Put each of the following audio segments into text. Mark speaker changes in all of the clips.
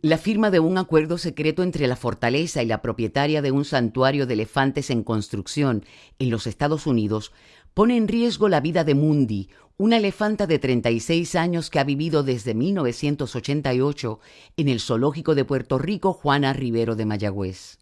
Speaker 1: La firma de un acuerdo secreto entre la fortaleza y la propietaria de un santuario de elefantes en construcción en los Estados Unidos pone en riesgo la vida de Mundi, una elefanta de 36 años que ha vivido desde 1988 en el zoológico de Puerto Rico Juana Rivero de Mayagüez.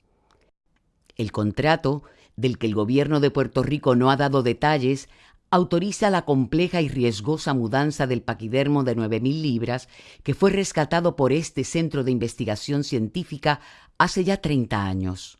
Speaker 1: El contrato, del que el gobierno de Puerto Rico no ha dado detalles, autoriza la compleja y riesgosa mudanza del paquidermo de 9.000 libras que fue rescatado por este centro de investigación científica hace ya 30 años.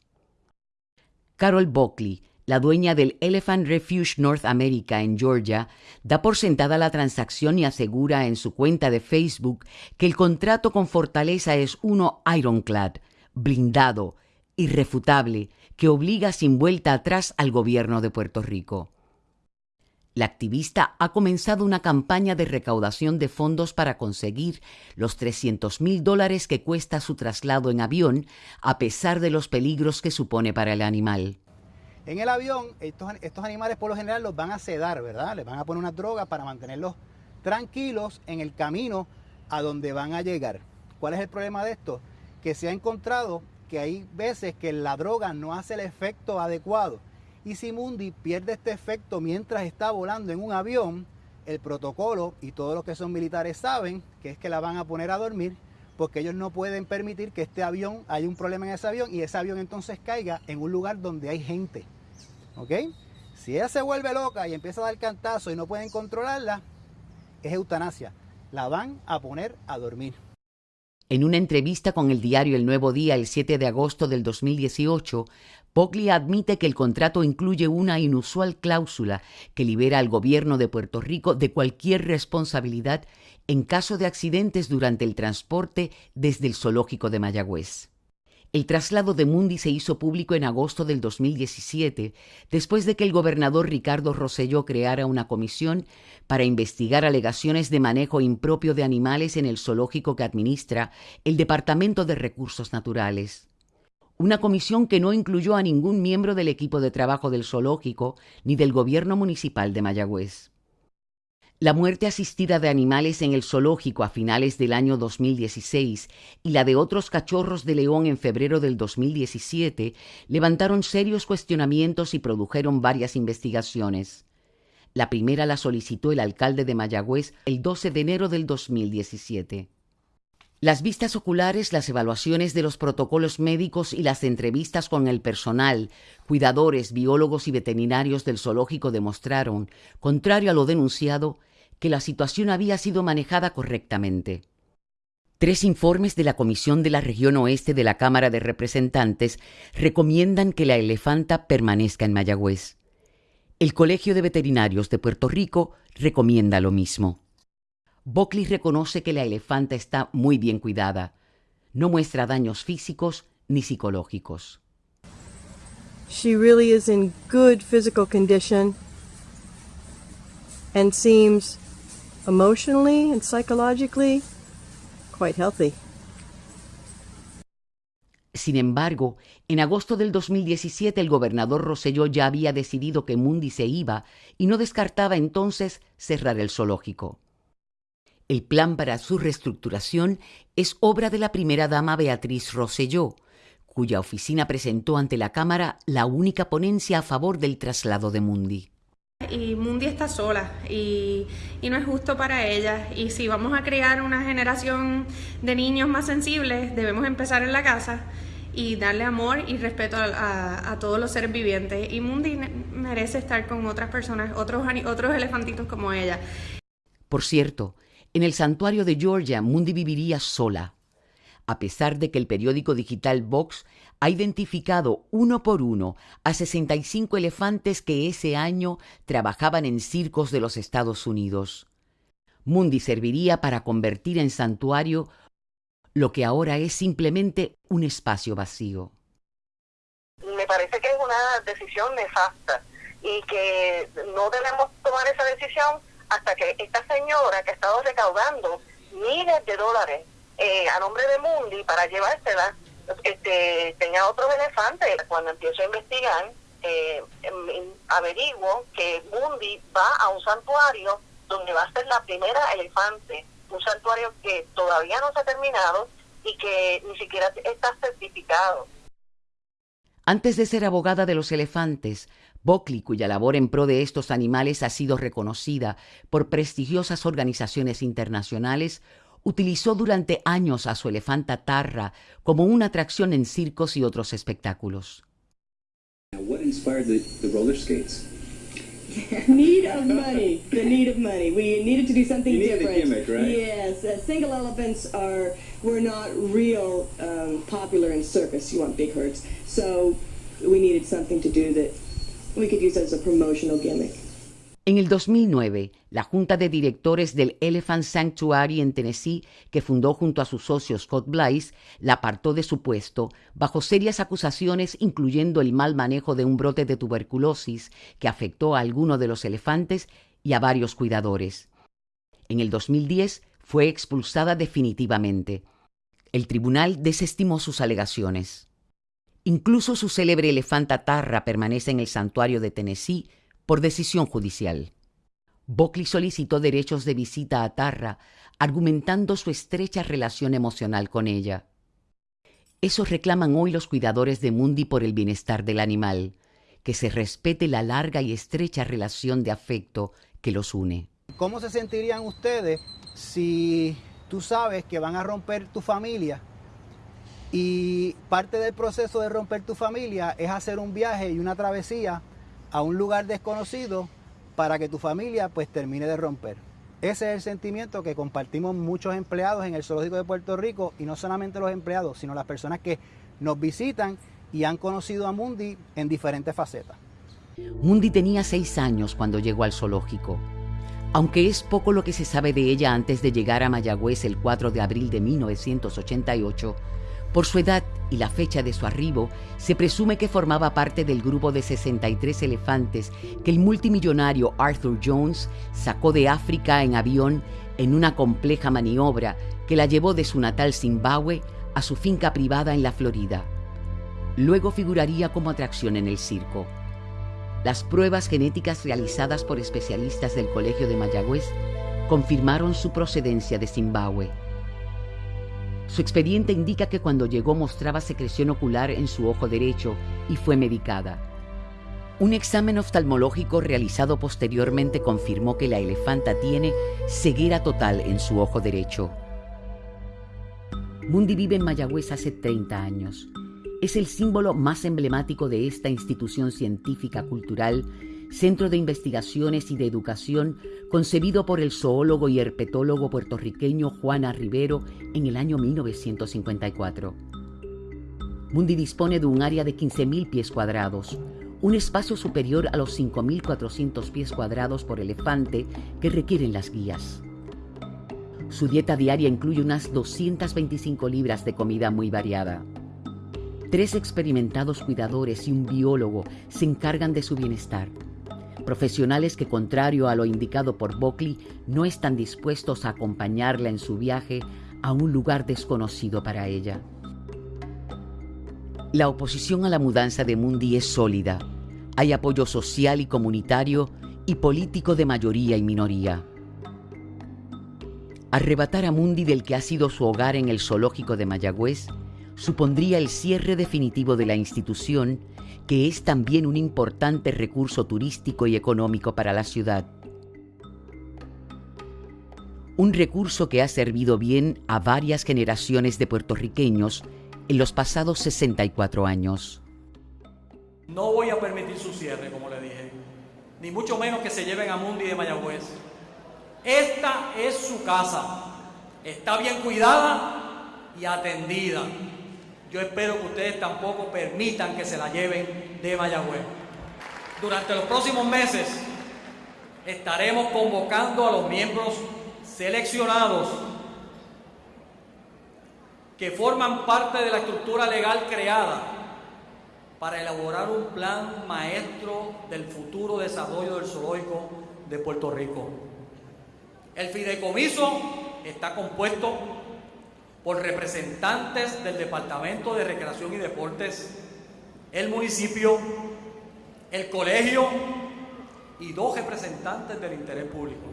Speaker 1: Carol Buckley, la dueña del Elephant Refuge North America en Georgia, da por sentada la transacción y asegura en su cuenta de Facebook que el contrato con Fortaleza es uno ironclad, blindado, irrefutable, que obliga sin vuelta atrás al gobierno de Puerto Rico. La activista ha comenzado una campaña de recaudación de fondos para conseguir los 300 mil dólares que cuesta su traslado en avión, a pesar de los peligros que supone para el animal.
Speaker 2: En el avión, estos, animales por lo general los van a sedar, ¿verdad? Les van a poner una droga para mantenerlos tranquilos en el camino a donde van a llegar. ¿Cuál es el problema de esto? Que se ha encontrado que hay veces que la droga no hace el efecto adecuado y si Mundi pierde este efecto mientras está volando en un avión, el protocolo y todos los que son militares saben que es que la van a poner a dormir porque ellos no pueden permitir que este avión, haya un problema en ese avión y ese avión entonces caiga en un lugar donde hay gente. ¿Ok? Si ella se vuelve loca y empieza a dar cantazo y no pueden controlarla, es eutanasia. La van a poner a dormir.
Speaker 1: En una entrevista con el diario El Nuevo Día el 7 de agosto del 2018, Pogli admite que el contrato incluye una inusual cláusula que libera al gobierno de Puerto Rico de cualquier responsabilidad en caso de accidentes durante el transporte desde el zoológico de Mayagüez. El traslado de Mundi se hizo público en agosto del 2017, después de que el gobernador Ricardo Rosselló creara una comisión para investigar alegaciones de manejo impropio de animales en el zoológico que administra el Departamento de Recursos Naturales una comisión que no incluyó a ningún miembro del equipo de trabajo del zoológico ni del gobierno municipal de Mayagüez. La muerte asistida de animales en el zoológico a finales del año 2016 y la de otros cachorros de león en febrero del 2017 levantaron serios cuestionamientos y produjeron varias investigaciones. La primera la solicitó el alcalde de Mayagüez el 12 de enero del 2017. Las vistas oculares, las evaluaciones de los protocolos médicos y las entrevistas con el personal, cuidadores, biólogos y veterinarios del zoológico demostraron, contrario a lo denunciado, que la situación había sido manejada correctamente. Tres informes de la Comisión de la Región Oeste de la Cámara de Representantes recomiendan que la elefanta permanezca en Mayagüez. El Colegio de Veterinarios de Puerto Rico recomienda lo mismo. Buckley reconoce que la elefanta está muy bien cuidada. No muestra daños físicos ni psicológicos.
Speaker 3: She really is in good physical condition and seems emotionally and psychologically quite healthy.
Speaker 1: Sin embargo, en agosto del 2017 el gobernador Rosselló ya había decidido que Mundi se iba y no descartaba entonces cerrar el zoológico. El plan para su reestructuración es obra de la primera dama Beatriz Rosselló, cuya oficina presentó ante la Cámara la única ponencia a favor del traslado de Mundi.
Speaker 4: Y Mundi está sola y, no es justo para ella. Y si vamos a crear una generación de niños más sensibles, debemos empezar en la casa y darle amor y respeto a, a todos los seres vivientes. Y Mundi merece estar con otras personas, otros, otros elefantitos como ella.
Speaker 1: Por cierto, en el santuario de Georgia, Mundi viviría sola, a pesar de que el periódico digital Vox ha identificado uno por uno a 65 elefantes que ese año trabajaban en circos de los Estados Unidos. Mundi serviría para convertir en santuario lo que ahora es simplemente un espacio vacío.
Speaker 5: Me parece que es una decisión nefasta y que no debemos tomar esa decisión hasta que esta señora que ha estado recaudando miles de dólares eh, a nombre de Mundi para llevársela, este, tenía otros elefantes. Cuando empiezo a investigar, eh, em, averiguo que Mundi va a un santuario donde va a ser la primera elefante, un santuario que todavía no se ha terminado y que ni siquiera está certificado.
Speaker 1: Antes de ser abogada de los elefantes, Buckley, cuya labor en pro de estos animales ha sido reconocida por prestigiosas organizaciones internacionales, utilizó durante años a su elefanta Tarra como una atracción en circos y otros espectáculos.
Speaker 6: What inspired the, the roller skates?
Speaker 7: need of money. The need of money. We needed to do something
Speaker 6: You needed a
Speaker 7: different.
Speaker 6: gimmick, right?
Speaker 7: Yes, uh, single elephants are were not real um, popular in circus. You want big herds, so we needed something to do that
Speaker 1: En el 2009, la junta de directores del Elephant Sanctuary en Tennessee, que fundó junto a su socio Scott Blythe, la apartó de su puesto bajo serias acusaciones incluyendo el mal manejo de un brote de tuberculosis que afectó a algunos de los elefantes y a varios cuidadores. En el 2010 fue expulsada definitivamente. El tribunal desestimó sus alegaciones. Incluso su célebre elefanta Tarra permanece en el santuario de Tennessee por decisión judicial. Buckley solicitó derechos de visita a Tarra, argumentando su estrecha relación emocional con ella. Eso reclaman hoy los cuidadores de Mundi por el bienestar del animal, que se respete la larga y estrecha relación de afecto que los une.
Speaker 2: ¿Cómo se sentirían ustedes si tú sabes que van a romper tu familia y parte del proceso de romper tu familia es hacer un viaje y una travesía a un lugar desconocido para que tu familia pues termine de romper? Ese es el sentimiento que compartimos muchos empleados en el Zoológico de Puerto Rico y no solamente los empleados, sino las personas que nos visitan y han conocido a Mundi en diferentes facetas.
Speaker 1: Mundi tenía seis años cuando llegó al zoológico. Aunque es poco lo que se sabe de ella antes de llegar a Mayagüez el 4 de abril de 1988, por su edad y la fecha de su arribo, se presume que formaba parte del grupo de 63 elefantes que el multimillonario Arthur Jones sacó de África en avión en una compleja maniobra que la llevó de su natal Zimbabue a su finca privada en la Florida. Luego figuraría como atracción en el circo. Las pruebas genéticas realizadas por especialistas del Colegio de Mayagüez confirmaron su procedencia de Zimbabue. Su expediente indica que cuando llegó mostraba secreción ocular en su ojo derecho y fue medicada. Un examen oftalmológico realizado posteriormente confirmó que la elefanta tiene ceguera total en su ojo derecho. Mundi vive en Mayagüez hace 30 años. Es el símbolo más emblemático de esta institución científica cultural, centro de investigaciones y de educación concebido por el zoólogo y herpetólogo puertorriqueño Juana Rivero en el año 1954. Mundi dispone de un área de 15.000 pies cuadrados, un espacio superior a los 5.400 pies cuadrados por elefante que requieren las guías. Su dieta diaria incluye unas 225 libras de comida muy variada. Tres experimentados cuidadores y un biólogo se encargan de su bienestar. Profesionales que, contrario a lo indicado por Buckley, no están dispuestos a acompañarla en su viaje a un lugar desconocido para ella. La oposición a la mudanza de Mundi es sólida. Hay apoyo social y comunitario y político de mayoría y minoría. Arrebatar a Mundi del que ha sido su hogar en el zoológico de Mayagüez supondría el cierre definitivo de la institución, que es también un importante recurso turístico y económico para la ciudad. Un recurso que ha servido bien a varias generaciones de puertorriqueños en los pasados 64 años.
Speaker 8: No voy a permitir su cierre, como le dije, ni mucho menos que se lleven a Mundi de Mayagüez. Esta es su casa, está bien cuidada y atendida. Yo espero que ustedes tampoco permitan que se la lleven de Mayagüez. Durante los próximos meses estaremos convocando a los miembros seleccionados que forman parte de la estructura legal creada para elaborar un plan maestro del futuro desarrollo del zoológico de Puerto Rico. El fideicomiso está compuesto por representantes del Departamento de Recreación y Deportes, el municipio, el colegio y dos representantes del interés público.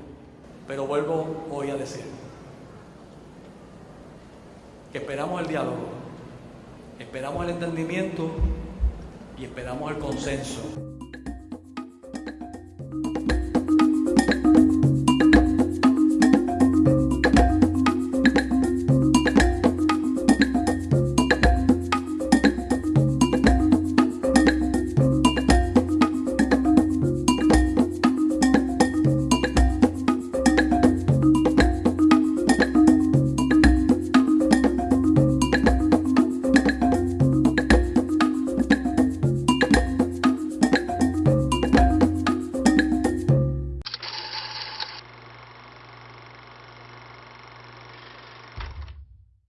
Speaker 8: Pero vuelvo hoy a decir, que esperamos el diálogo, esperamos el entendimiento y esperamos el consenso.